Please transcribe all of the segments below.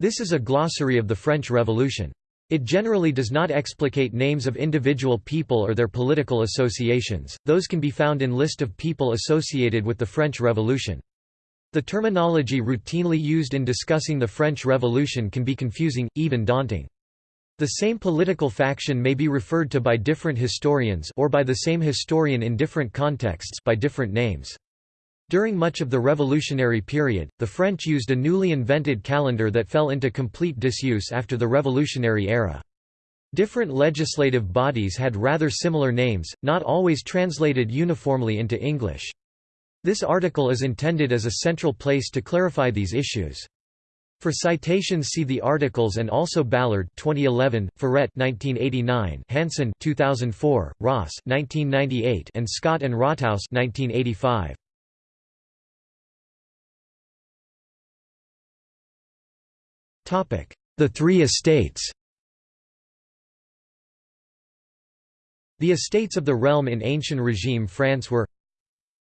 This is a glossary of the French Revolution. It generally does not explicate names of individual people or their political associations, those can be found in list of people associated with the French Revolution. The terminology routinely used in discussing the French Revolution can be confusing, even daunting. The same political faction may be referred to by different historians or by the same historian in different contexts by different names. During much of the revolutionary period, the French used a newly invented calendar that fell into complete disuse after the revolutionary era. Different legislative bodies had rather similar names, not always translated uniformly into English. This article is intended as a central place to clarify these issues. For citations see the articles and also Ballard 2011, Furet 1989, Hanson 2004, Ross 1998 and Scott and Rothaus 1985. The Three Estates. The estates of the realm in ancient regime France were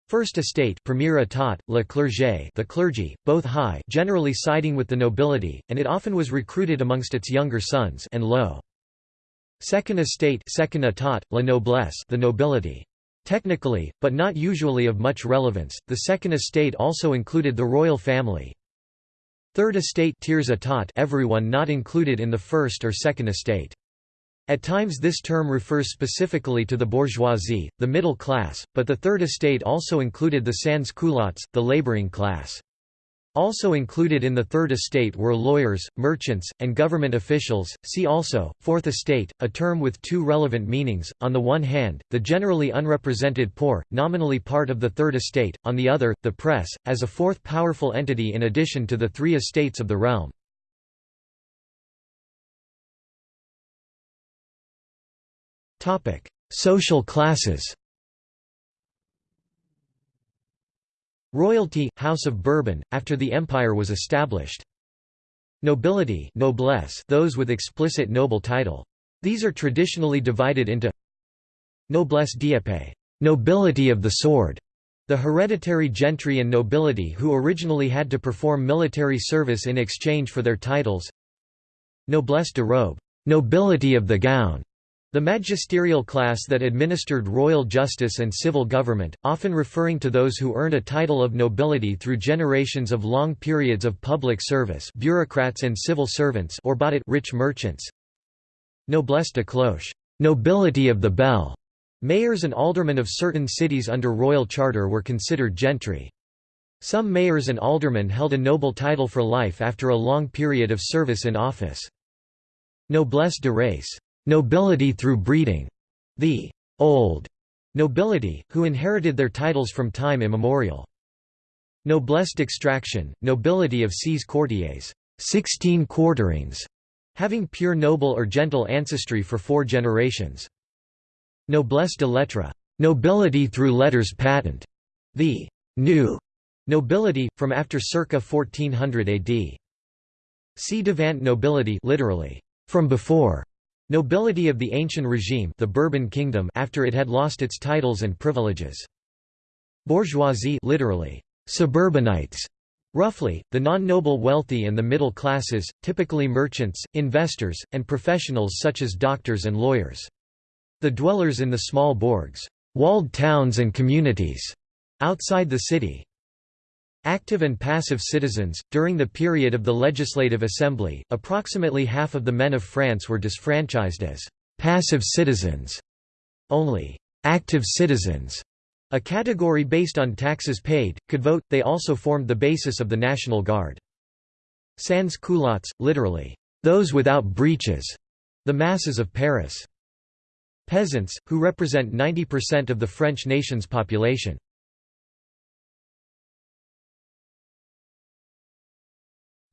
First estate premier état, le clergé the clergy, both high generally siding with the nobility, and it often was recruited amongst its younger sons and low. Second estate second état, la noblesse the nobility. Technically, but not usually of much relevance, the second estate also included the royal family. Third estate tiers état everyone not included in the first or second estate. At times this term refers specifically to the bourgeoisie, the middle class, but the Third Estate also included the sans-culottes, the laboring class. Also included in the Third Estate were lawyers, merchants, and government officials. See also, Fourth Estate, a term with two relevant meanings, on the one hand, the generally unrepresented poor, nominally part of the Third Estate, on the other, the press, as a fourth powerful entity in addition to the three estates of the realm. Social classes Royalty, House of Bourbon, after the empire was established. Nobility noblesse those with explicit noble title. These are traditionally divided into Noblesse d'épée nobility of the sword", the hereditary gentry and nobility who originally had to perform military service in exchange for their titles Noblesse de robe nobility of the gown", the magisterial class that administered royal justice and civil government, often referring to those who earned a title of nobility through generations of long periods of public service bureaucrats and civil servants or bought it rich merchants. Noblesse de cloche nobility of the bell". Mayors and aldermen of certain cities under royal charter were considered gentry. Some mayors and aldermen held a noble title for life after a long period of service in office. Noblesse de race nobility through breeding, the old nobility, who inherited their titles from time immemorial. Noblesse d'extraction, nobility of ses courtiers, sixteen quarterings, having pure noble or gentle ancestry for four generations. Noblesse de lettres, nobility through letters patent, the new nobility, from after circa 1400 AD. ci devant nobility literally, from before, Nobility of the ancient regime the Bourbon kingdom after it had lost its titles and privileges. Bourgeoisie literally, suburbanites, roughly, the non-noble wealthy and the middle classes, typically merchants, investors, and professionals such as doctors and lawyers. The dwellers in the small bourgs, walled towns and communities, outside the city. Active and passive citizens. During the period of the Legislative Assembly, approximately half of the men of France were disfranchised as passive citizens. Only active citizens, a category based on taxes paid, could vote. They also formed the basis of the National Guard. Sans culottes, literally, those without breeches, the masses of Paris. Peasants, who represent 90% of the French nation's population.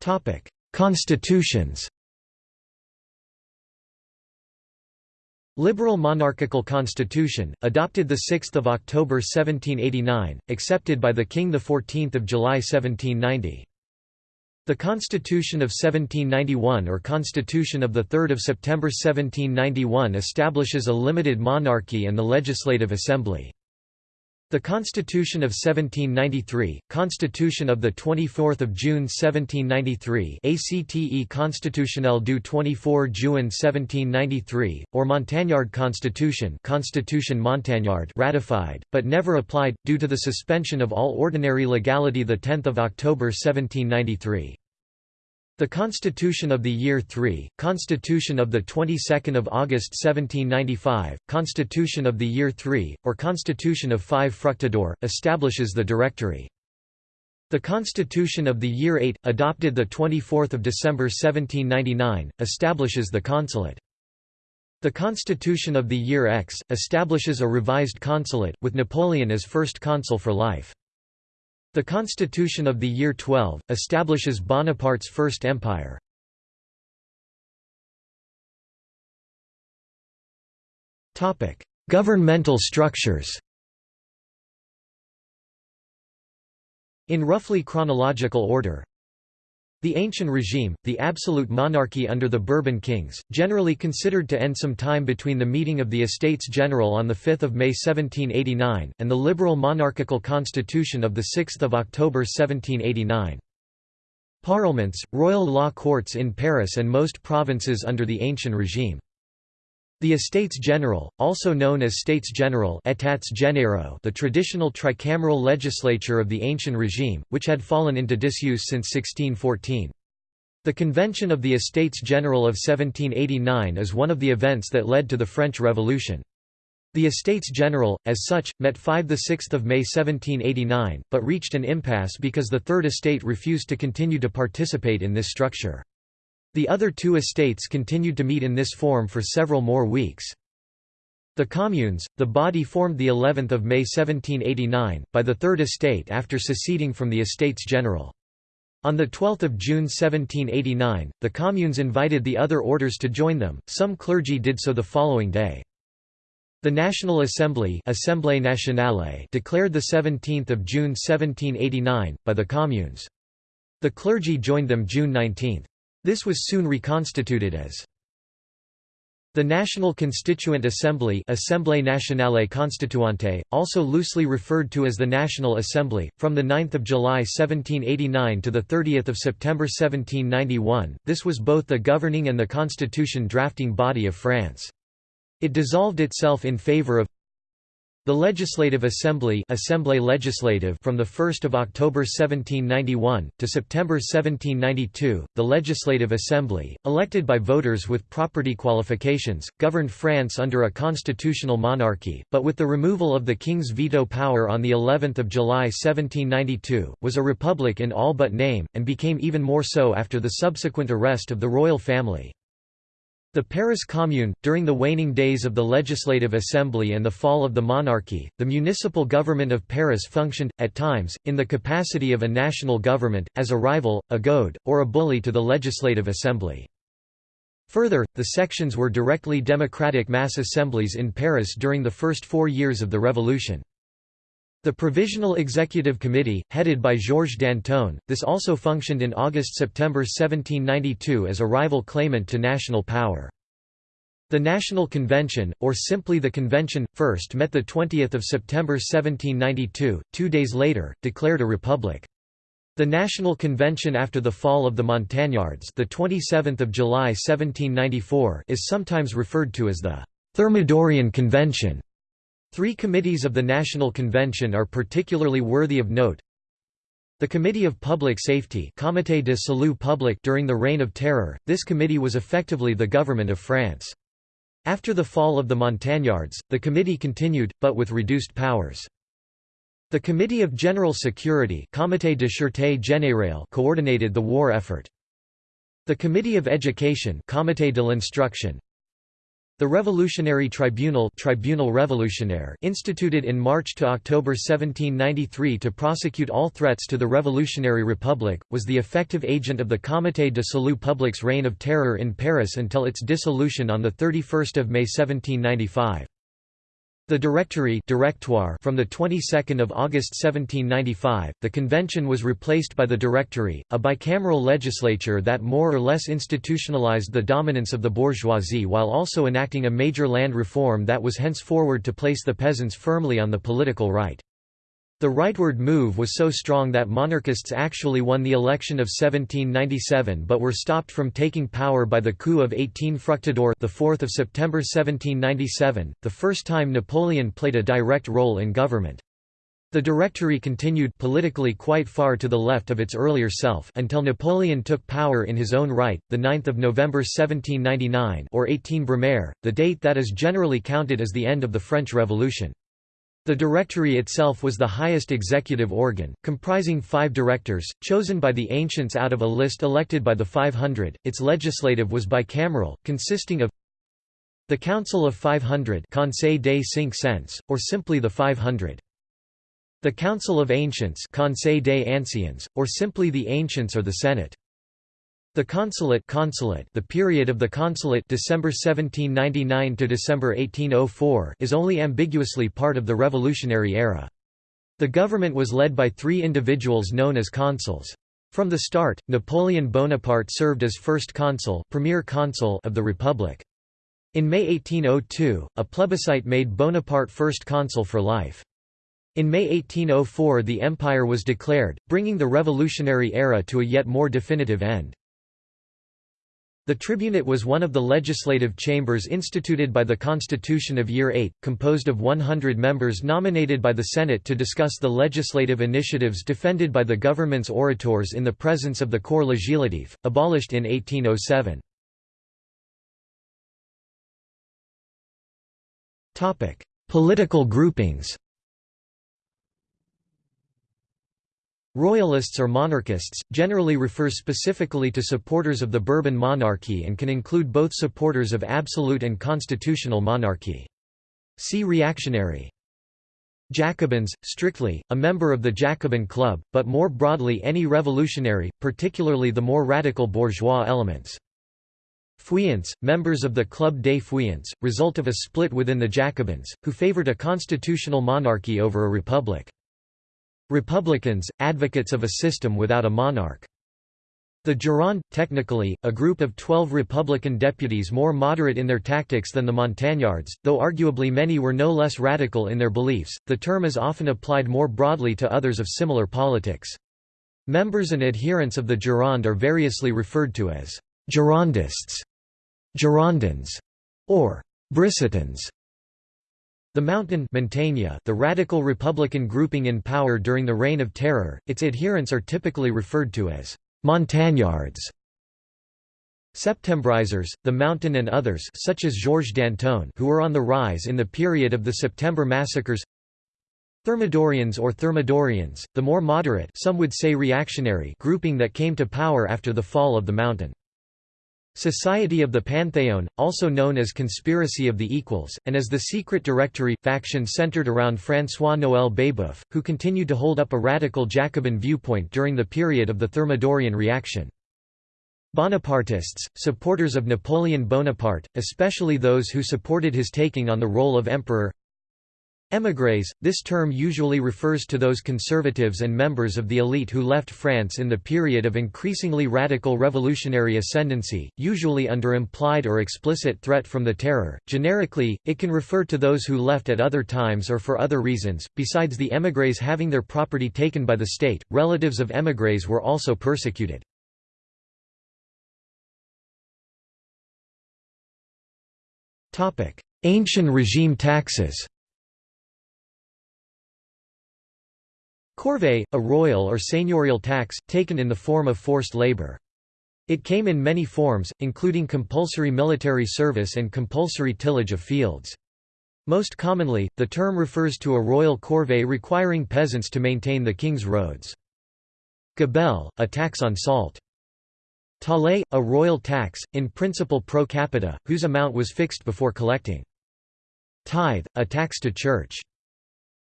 Topic: Constitutions. Liberal monarchical constitution, adopted 6 October 1789, accepted by the King 14 July 1790. The Constitution of 1791 or Constitution of 3 September 1791 establishes a limited monarchy and the Legislative Assembly. The Constitution of 1793, Constitution of the 24 June 1793 ACTE Constitutionnel du 24 Juin 1793, or Montagnard Constitution Constitution Montagnard ratified, but never applied, due to the suspension of all ordinary legality 10 October 1793. The Constitution of the Year 3, Constitution of the 22nd of August 1795, Constitution of the Year 3, or Constitution of 5 Fructidor, establishes the Directory. The Constitution of the Year 8, adopted the 24th December 1799, establishes the Consulate. The Constitution of the Year X, establishes a revised consulate, with Napoleon as first consul for life. The Constitution of the Year 12, establishes Bonaparte's First Empire. Governmental structures In roughly chronological order the ancient regime, the absolute monarchy under the Bourbon kings, generally considered to end some time between the meeting of the Estates General on 5 May 1789, and the liberal monarchical constitution of 6 October 1789. Parlements, royal law courts in Paris and most provinces under the ancient regime. The Estates General, also known as States General the traditional tricameral legislature of the ancient regime, which had fallen into disuse since 1614. The Convention of the Estates General of 1789 is one of the events that led to the French Revolution. The Estates General, as such, met 5–6 May 1789, but reached an impasse because the Third Estate refused to continue to participate in this structure. The other two estates continued to meet in this form for several more weeks. The Communes, the body formed the 11th of May 1789, by the Third Estate after seceding from the Estates General. On 12 June 1789, the Communes invited the other orders to join them, some clergy did so the following day. The National Assembly Assemblée Nationale declared 17 June 1789, by the Communes. The clergy joined them June 19. This was soon reconstituted as the National Constituent Assembly Assemblée Nationale Constituante, also loosely referred to as the National Assembly, from 9 July 1789 to 30 September 1791, this was both the governing and the constitution drafting body of France. It dissolved itself in favour of the Legislative Assembly Assemblée Legislative from 1 October 1791, to September 1792, the Legislative Assembly, elected by voters with property qualifications, governed France under a constitutional monarchy, but with the removal of the king's veto power on of July 1792, was a republic in all but name, and became even more so after the subsequent arrest of the royal family. The Paris Commune, during the waning days of the Legislative Assembly and the fall of the monarchy, the municipal government of Paris functioned, at times, in the capacity of a national government, as a rival, a goad, or a bully to the Legislative Assembly. Further, the sections were directly democratic mass assemblies in Paris during the first four years of the Revolution. The Provisional Executive Committee, headed by Georges Danton, this also functioned in August–September 1792 as a rival claimant to national power. The National Convention, or simply the Convention, first met 20 September 1792, two days later, declared a republic. The National Convention after the fall of the Montagnards the 27th of July 1794 is sometimes referred to as the Thermidorian Convention. Three committees of the National Convention are particularly worthy of note. The Committee of Public Safety Comité de Salut Public during the Reign of Terror, this committee was effectively the government of France. After the fall of the Montagnards, the committee continued, but with reduced powers. The Committee of General Security Comité de Sûreté Générale coordinated the war effort. The Committee of Education Comité de l'Instruction the Revolutionary Tribunal Tribunal Revolutionnaire instituted in March to October 1793 to prosecute all threats to the Revolutionary Republic, was the effective agent of the Comité de Salut Public's reign of terror in Paris until its dissolution on 31 May 1795. The Directory Directoire from the 22nd of August 1795, the convention was replaced by the Directory, a bicameral legislature that more or less institutionalized the dominance of the bourgeoisie while also enacting a major land reform that was henceforward to place the peasants firmly on the political right. The rightward move was so strong that monarchists actually won the election of 1797 but were stopped from taking power by the coup of 18 Fructidor the 4th of September 1797, the first time Napoleon played a direct role in government. The Directory continued politically quite far to the left of its earlier self until Napoleon took power in his own right, the 9th of November 1799 or 18 Brumaire, the date that is generally counted as the end of the French Revolution. The Directory itself was the highest executive organ, comprising five directors, chosen by the ancients out of a list elected by the 500. Its legislative was bicameral, consisting of the Council of 500 Conseil des Cinq Cents, or simply the 500. The Council of Ancients Conseil des Anciens, or simply the Ancients or the Senate. The consulate, consulate the period of the consulate December 1799 to December 1804 is only ambiguously part of the revolutionary era. The government was led by three individuals known as consuls. From the start, Napoleon Bonaparte served as first consul, premier consul of the Republic. In May 1802, a plebiscite made Bonaparte first consul for life. In May 1804 the empire was declared, bringing the revolutionary era to a yet more definitive end. The tribunate was one of the legislative chambers instituted by the Constitution of Year 8, composed of 100 members nominated by the Senate to discuss the legislative initiatives defended by the government's orators in the presence of the Corps Législatif, abolished in 1807. Political groupings Royalists or monarchists, generally refer specifically to supporters of the Bourbon monarchy and can include both supporters of absolute and constitutional monarchy. See reactionary. Jacobins, strictly, a member of the Jacobin Club, but more broadly any revolutionary, particularly the more radical bourgeois elements. Feuillants, members of the Club des Feuillants, result of a split within the Jacobins, who favored a constitutional monarchy over a republic. Republicans, advocates of a system without a monarch. The Gironde, technically, a group of twelve Republican deputies more moderate in their tactics than the Montagnards, though arguably many were no less radical in their beliefs, the term is often applied more broadly to others of similar politics. Members and adherents of the Gironde are variously referred to as Girondists, Girondins, or Brissotins. The Mountain the radical Republican grouping in power during the Reign of Terror, its adherents are typically referred to as Montagnards. Septembrisers, the Mountain and others such as Georges Danton who were on the rise in the period of the September massacres Thermidorians or Thermidorians, the more moderate some would say reactionary grouping that came to power after the fall of the Mountain. Society of the Pantheon, also known as Conspiracy of the Equals, and as the Secret Directory, faction centered around François-Noël Babeuf, who continued to hold up a radical Jacobin viewpoint during the period of the Thermidorian reaction. Bonapartists, supporters of Napoleon Bonaparte, especially those who supported his taking on the role of emperor Émigrés, this term usually refers to those conservatives and members of the elite who left France in the period of increasingly radical revolutionary ascendancy, usually under implied or explicit threat from the terror. Generically, it can refer to those who left at other times or for other reasons. Besides the émigrés having their property taken by the state, relatives of émigrés were also persecuted. Ancient regime taxes Corvée, a royal or seigneurial tax, taken in the form of forced labor. It came in many forms, including compulsory military service and compulsory tillage of fields. Most commonly, the term refers to a royal corvée requiring peasants to maintain the king's roads. Gabelle, a tax on salt. Taille, a royal tax, in principle pro capita, whose amount was fixed before collecting. Tithe, a tax to church.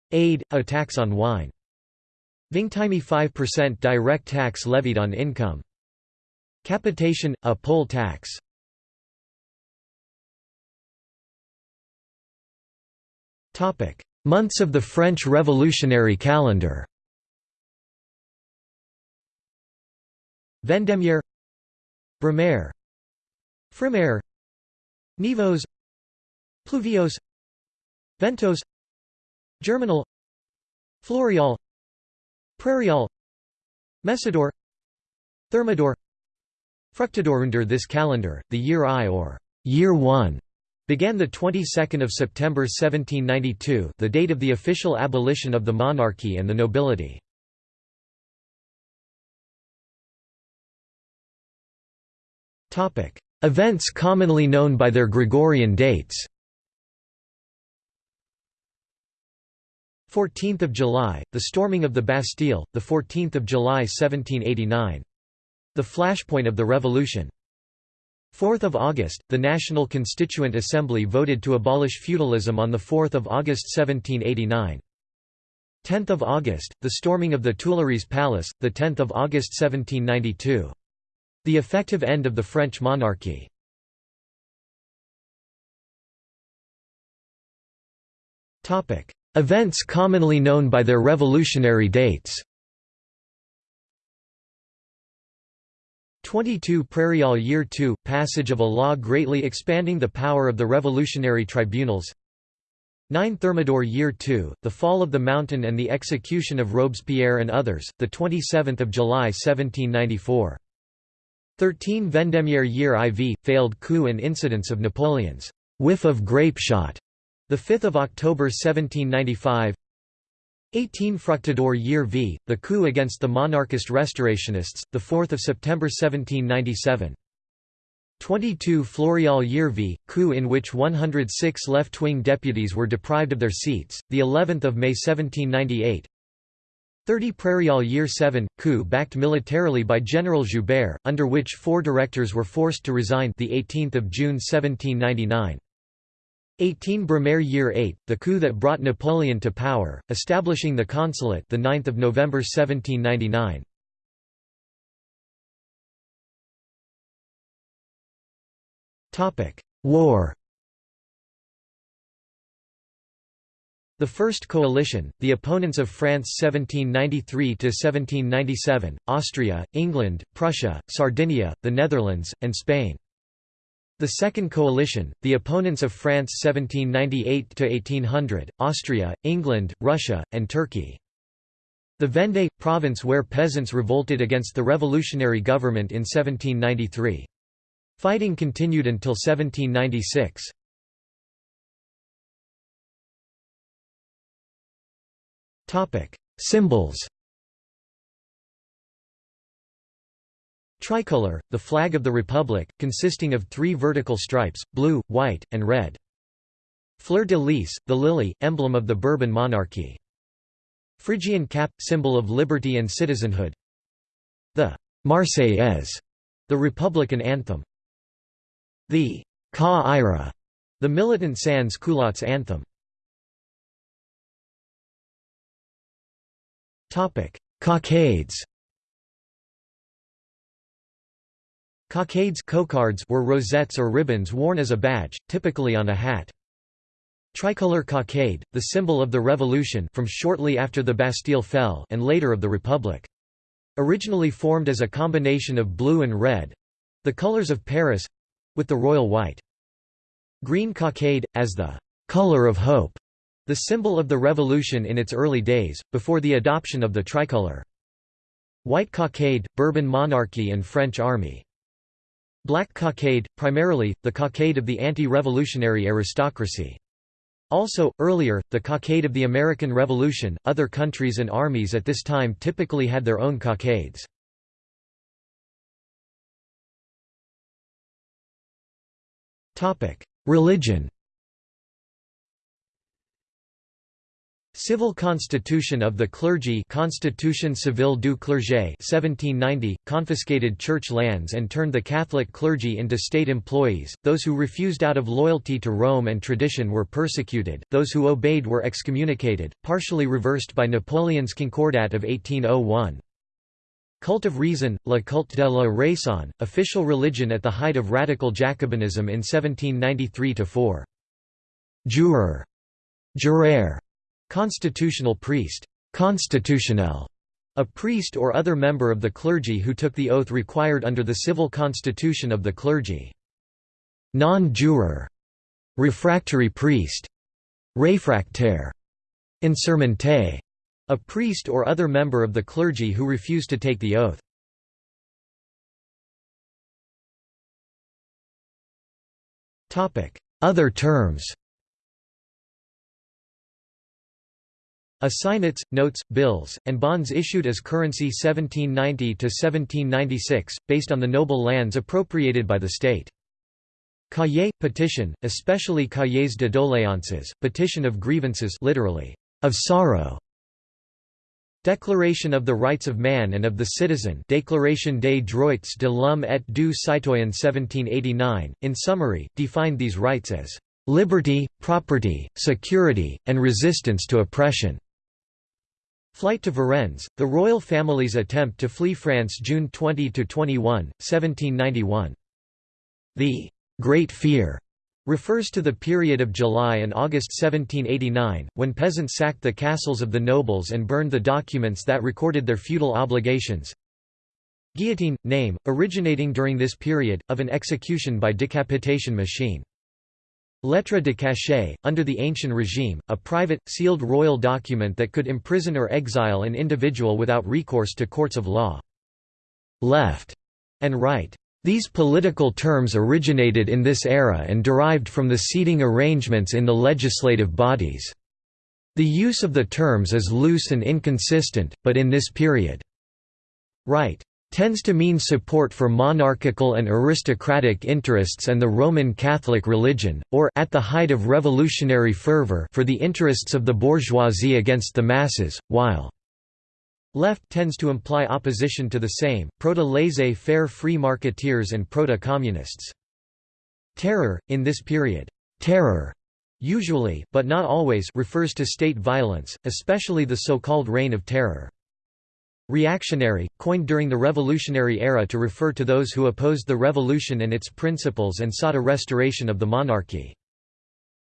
Aid, a tax on wine. Vingtieme 5% direct tax levied on income. Capitation, a poll tax. Months of the French Revolutionary calendar. Vendémiaire. Brumaire. Frimaire. Nivose Pluviose Ventôse. Germinal. Floreal Prairial Messidor Thermidor. Fructidor. Under this calendar, the year I or year 1 began the 22nd of September 1792, the date of the official abolition of the monarchy and the nobility. Topic: Events commonly known by their Gregorian dates. 14th of July, the storming of the Bastille, the 14th of July 1789. The flashpoint of the revolution. 4th of August, the National Constituent Assembly voted to abolish feudalism on the 4th of August 1789. 10th of August, the storming of the Tuileries Palace, the 10th of August 1792. The effective end of the French monarchy. Topic: Events commonly known by their revolutionary dates. 22 Prairial Year 2 – Passage of a law greatly expanding the power of the revolutionary tribunals. 9 Thermidor Year 2 – The fall of the mountain and the execution of Robespierre and others, 27 July 1794 13 Vendémiaire Year IV – Failed coup and incidents of Napoleon's «whiff of grapeshot» The 5th of October 1795 18 Fructidor Year v. The coup against the monarchist restorationists, the 4th of September 1797 22 Floreal Year v. Coup in which 106 left-wing deputies were deprived of their seats, the 11th of May 1798 30 Prairial Year 7 coup backed militarily by General Joubert, under which four directors were forced to resign the 18th of June 1799 18 Brumaire Year 8, the coup that brought Napoleon to power, establishing the consulate the 9th of November 1799. Topic: War. The First Coalition, the opponents of France 1793–1797, Austria, England, Prussia, Sardinia, the Netherlands, and Spain. The Second Coalition, the opponents of France 1798–1800, Austria, England, Russia, and Turkey. The Vendée – province where peasants revolted against the revolutionary government in 1793. Fighting continued until 1796. Symbols Tricolor, the flag of the Republic, consisting of three vertical stripes, blue, white, and red. Fleur de lis, the lily, emblem of the Bourbon monarchy. Phrygian cap, symbol of liberty and citizenhood. The Marseillaise, the Republican anthem. The Ça Ira, the militant sans culottes anthem. Cockades Cockades cocardes were rosettes or ribbons worn as a badge, typically on a hat. Tricolor cockade, the symbol of the Revolution from shortly after the Bastille fell and later of the Republic. Originally formed as a combination of blue and red—the colors of Paris—with the royal white. Green cockade, as the «color of hope», the symbol of the Revolution in its early days, before the adoption of the tricolor. White cockade, Bourbon monarchy and French army. Black cockade, primarily, the cockade of the anti-revolutionary aristocracy. Also, earlier, the cockade of the American Revolution. Other countries and armies at this time typically had their own cockades. Religion Civil Constitution of the Clergy Constitution Civile du Clergé 1790, confiscated church lands and turned the Catholic clergy into state employees, those who refused out of loyalty to Rome and tradition were persecuted, those who obeyed were excommunicated, partially reversed by Napoleon's Concordat of 1801. Cult of Reason, La Culte de la Raison, official religion at the height of radical Jacobinism in 1793–4. Juror, jureur Constitutional priest constitutionnel, a priest or other member of the clergy who took the oath required under the civil constitution of the clergy. Non-juror, refractory priest, réfractaire, insermenté, A priest or other member of the clergy who refused to take the oath. Other terms Assignats, notes, bills, and bonds issued as currency 1790–1796, based on the noble lands appropriated by the state. Cahiers, petition, especially cahiers de doléances, petition of grievances literally, of sorrow. Declaration of the Rights of Man and of the Citizen Déclaration des droits de l'homme et du citoyen 1789, in summary, defined these rights as "...liberty, property, security, and resistance to oppression." Flight to Varennes, the royal family's attempt to flee France June 20–21, 1791. The Great Fear refers to the period of July and August 1789, when peasants sacked the castles of the nobles and burned the documents that recorded their feudal obligations. Guillotine – name, originating during this period, of an execution by decapitation machine. Lettre de cachet, under the ancient regime, a private, sealed royal document that could imprison or exile an individual without recourse to courts of law. Left and right these political terms originated in this era and derived from the seating arrangements in the legislative bodies. The use of the terms is loose and inconsistent, but in this period, right tends to mean support for monarchical and aristocratic interests and the Roman Catholic religion, or at the height of revolutionary fervor for the interests of the bourgeoisie against the masses, while Left tends to imply opposition to the same, proto-laissez-faire free marketeers and proto-communists. Terror, in this period, terror usually, but not always refers to state violence, especially the so-called Reign of Terror. Reactionary, coined during the Revolutionary era to refer to those who opposed the revolution and its principles and sought a restoration of the monarchy.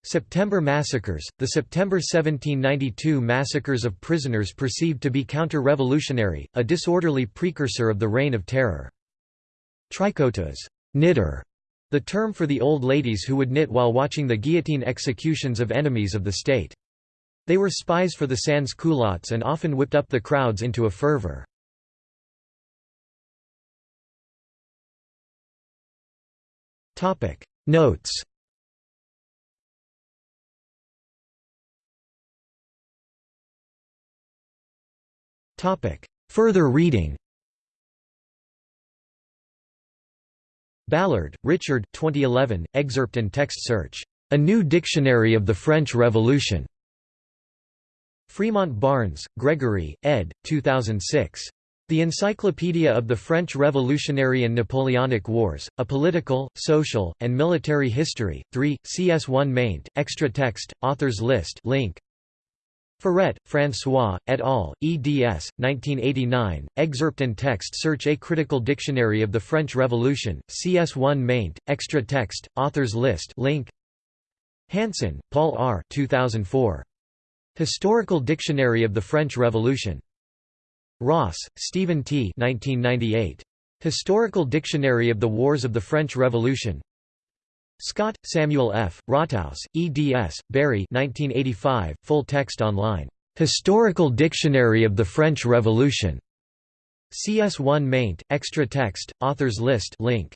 September massacres, the September 1792 massacres of prisoners perceived to be counter-revolutionary, a disorderly precursor of the Reign of Terror. Tricoteuses knitter", the term for the old ladies who would knit while watching the guillotine executions of enemies of the state. They were spies for the sans-culottes and often whipped up the crowds into a fervor. Notes. Further reading Ballard, Richard 2011, excerpt and text search. A New Dictionary of the French Revolution. Fremont Barnes, Gregory, ed. 2006. The Encyclopedia of the French Revolutionary and Napoleonic Wars, A Political, Social, and Military History, 3, CS1 maint, extra text, authors list link. Furet, François, et al., eds. 1989, excerpt and text search A Critical Dictionary of the French Revolution, CS1 maint, extra text, authors list link. Hanson, Paul R. 2004. Historical Dictionary of the French Revolution. Ross, Stephen T. 1998. Historical Dictionary of the Wars of the French Revolution, Scott, Samuel F., Rothaus, eds. Barry 1985, full text online. Historical Dictionary of the French Revolution. CS1 maint, extra text, authors list link.